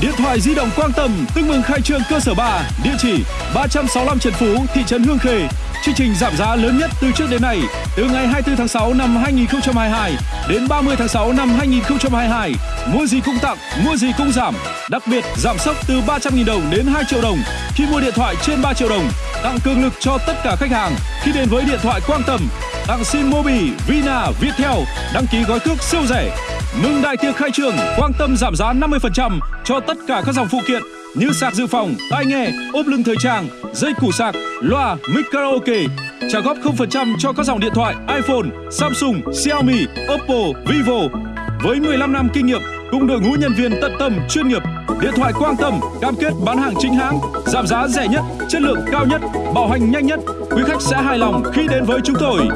Điện thoại di động Quang Tâm tương mừng khai trương cơ sở 3, địa chỉ 365 Trần Phú, thị trấn Hương Khê. Chương trình giảm giá lớn nhất từ trước đến nay, từ ngày 24 tháng 6 năm 2022 đến 30 tháng 6 năm 2022. Mua gì cũng tặng, mua gì cũng giảm. Đặc biệt giảm sốc từ 300.000 đồng đến 2 triệu đồng khi mua điện thoại trên 3 triệu đồng. Tặng cường lực cho tất cả khách hàng khi đến với điện thoại Quang Tâm. Tặng sim Mobi, Vina, Viettel, đăng ký gói cước siêu rẻ. Mừng đại tiệc khai trương, Quang Tâm giảm giá 50% cho tất cả các dòng phụ kiện như sạc dự phòng, tai nghe, ốp lưng thời trang, dây củ sạc, loa, mic karaoke. Trả góp 0% cho các dòng điện thoại iPhone, Samsung, Xiaomi, Oppo, Vivo. Với 15 năm kinh nghiệm cùng đội ngũ nhân viên tận tâm chuyên nghiệp, điện thoại Quang Tâm cam kết bán hàng chính hãng, giảm giá rẻ nhất, chất lượng cao nhất, bảo hành nhanh nhất quý khách sẽ hài lòng khi đến với chúng tôi.